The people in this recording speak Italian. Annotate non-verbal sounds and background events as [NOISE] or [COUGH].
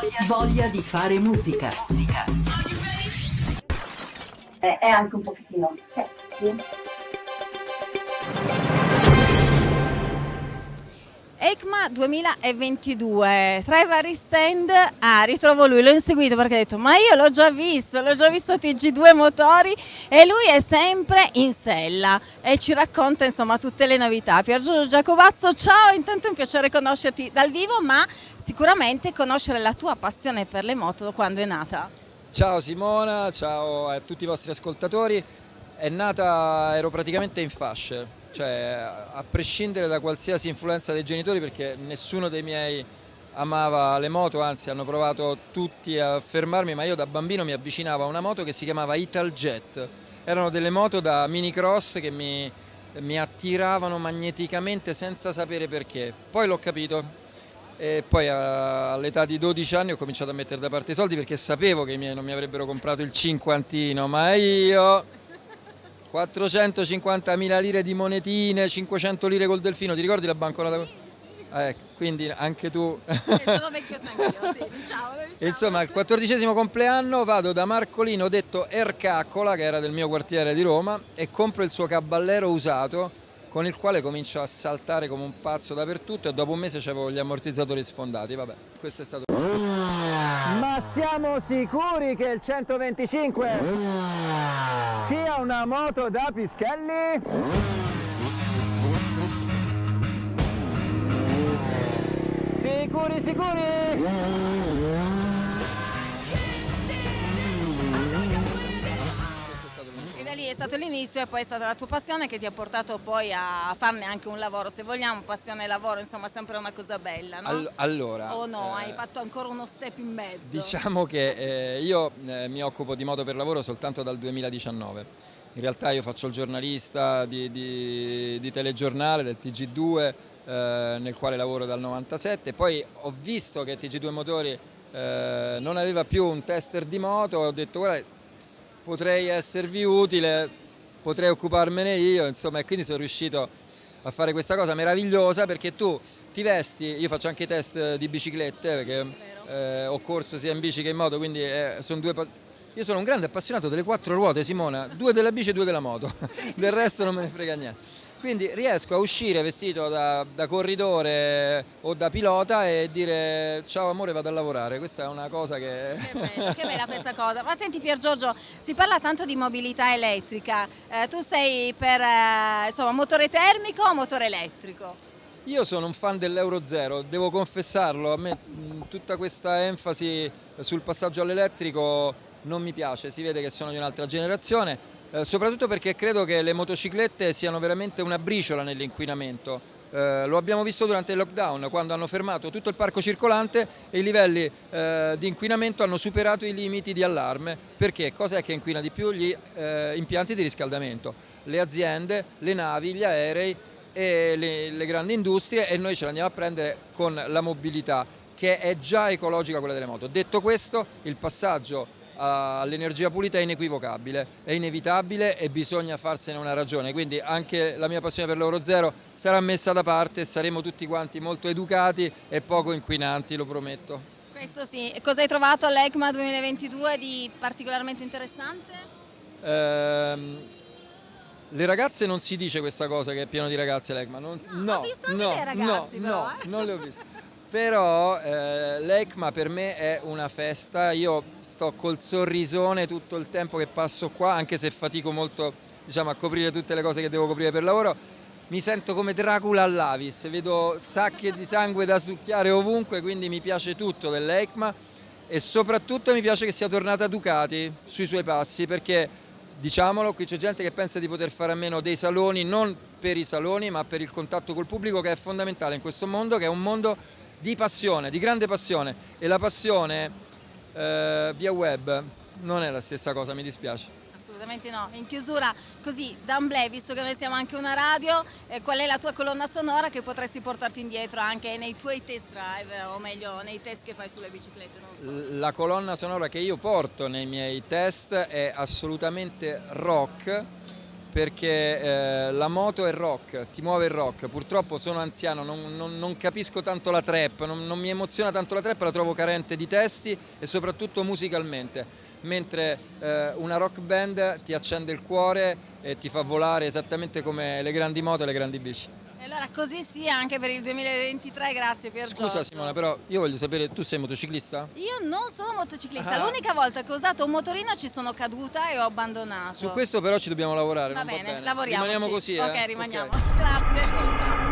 Voglia, voglia di fare musica. musica. È, è anche un pochettino sexy. ECMA 2022, tra i vari stand, ah ritrovo lui, l'ho inseguito perché ha detto ma io l'ho già visto, l'ho già visto TG2 motori e lui è sempre in sella e ci racconta insomma tutte le novità. Pier Giorgio Giacovazzo, ciao, intanto è un piacere conoscerti dal vivo ma sicuramente conoscere la tua passione per le moto quando è nata. Ciao Simona, ciao a tutti i vostri ascoltatori, è nata, ero praticamente in fasce, cioè a prescindere da qualsiasi influenza dei genitori perché nessuno dei miei amava le moto, anzi hanno provato tutti a fermarmi, ma io da bambino mi avvicinavo a una moto che si chiamava Italjet. Erano delle moto da mini cross che mi, mi attiravano magneticamente senza sapere perché. Poi l'ho capito e poi all'età di 12 anni ho cominciato a mettere da parte i soldi perché sapevo che i miei non mi avrebbero comprato il cinquantino, ma io 450.000 lire di monetine, 500 lire col delfino, ti ricordi la banconota? Eh, quindi anche tu. Sono [LAUGHS] vecchio anch'io, sì, diciamo, diciamo. Insomma, al quattordicesimo compleanno vado da Marcolino, detto Ercaccola, che era del mio quartiere di Roma, e compro il suo caballero usato con il quale comincio a saltare come un pazzo dappertutto e dopo un mese avevo gli ammortizzatori sfondati. Vabbè, questo è stato... Ma siamo sicuri che il 125 sia una moto da Pischelli? Sicuri, sicuri? Lì è stato l'inizio e poi è stata la tua passione che ti ha portato poi a farne anche un lavoro, se vogliamo, passione e lavoro, insomma, è sempre una cosa bella, no? All- allora... o no, eh, hai fatto ancora uno step in mezzo? Diciamo che eh, io eh, mi occupo di moto per lavoro soltanto dal 2019. In realtà io faccio il giornalista di, di- di telegiornale del TG2 eh, nel quale lavoro dal 97. Poi ho visto che TG2 Motori eh, non aveva più un tester di moto e ho detto guarda potrei esservi utile, potrei occuparmene io, insomma, e quindi sono riuscito a fare questa cosa meravigliosa perché tu ti vesti, io faccio anche i test di biciclette perché eh, ho corso sia in bici che in moto, quindi eh, sono due... Io sono un grande appassionato delle quattro ruote, Simona, due della bici e due della moto, [LAUGHS] del resto non me ne frega niente. Quindi riesco a uscire vestito da, da corridore o da pilota e dire ciao amore vado a lavorare, questa è una cosa che... Che [LAUGHS] bella, che bella questa cosa. Ma senti Pier Giorgio, si parla tanto di mobilità elettrica, Eh, tu sei per eh, insomma, motore termico o motore elettrico? Io sono un fan dell'Euro Zero, devo confessarlo, a me tutta questa enfasi sul passaggio all'elettrico non mi piace, si vede che sono di un'altra generazione, eh, soprattutto perché credo che le motociclette siano veramente una briciola nell'inquinamento. Eh, lo abbiamo visto durante il lockdown, quando hanno fermato tutto il parco circolante e i livelli eh, di inquinamento hanno superato i limiti di allarme. Perché? Cos'è che inquina di più? Gli eh, impianti di riscaldamento. Le aziende, le navi, gli aerei e le, le grandi industrie e noi ce l'andiamo a prendere con la mobilità che è già ecologica quella delle moto. Detto questo, il passaggio all'energia pulita è inequivocabile, è inevitabile e bisogna farsene una ragione, quindi anche la mia passione per l'Euro Zero sarà messa da parte e saremo tutti quanti molto educati e poco inquinanti, lo prometto. Questo sì. E cosa hai trovato all'ECMA 2022 di particolarmente interessante? Ehm, le ragazze non si dice questa cosa che è pieno di ragazze l'ECMA, non, no, ho visto anche no, ragazzi no, però, no, eh. non le ho viste. [LAUGHS] Però eh, l'ECMA per me è una festa, io sto col sorrisone tutto il tempo che passo qua, anche se fatico molto diciamo, a coprire tutte le cose che devo coprire per lavoro, mi sento come Dracula all'Avis, vedo sacche di sangue da succhiare ovunque, quindi mi piace tutto dell'ECMA. E soprattutto mi piace che sia tornata Ducati sui suoi passi perché diciamolo, qui c'è gente che pensa di poter fare a meno dei saloni, non per i saloni ma per il contatto col pubblico che è fondamentale in questo mondo, che è un mondo di passione, di grande passione e la passione eh, via web non è la stessa cosa, mi dispiace. Assolutamente no. In chiusura, così, d'amblè, visto che noi siamo anche una radio, eh, qual è la tua colonna sonora che potresti portarti indietro anche nei tuoi test drive, o meglio, nei test che fai sulle biciclette? Non so. La colonna sonora che io porto nei miei test è assolutamente rock perché eh, la moto è rock, ti muove il rock. Purtroppo sono anziano, non, non- non capisco tanto la trap, non, non mi emoziona tanto la trap, la trovo carente di testi e soprattutto musicalmente. Mentre eh, una rock band ti accende il cuore e ti fa volare esattamente come le grandi moto e le grandi bici. E allora così sia anche per il 2023, grazie Pier Scusa Giorgio. Simona, però io voglio sapere, tu sei motociclista? Io non sono motociclista, Ah. l'unica volta che ho usato un motorino ci sono caduta e ho abbandonato. Su questo però ci dobbiamo lavorare, Va bene, va bene. lavoriamo. Rimaniamo così, eh? Ok, rimaniamo. Ok. Grazie. Ciao.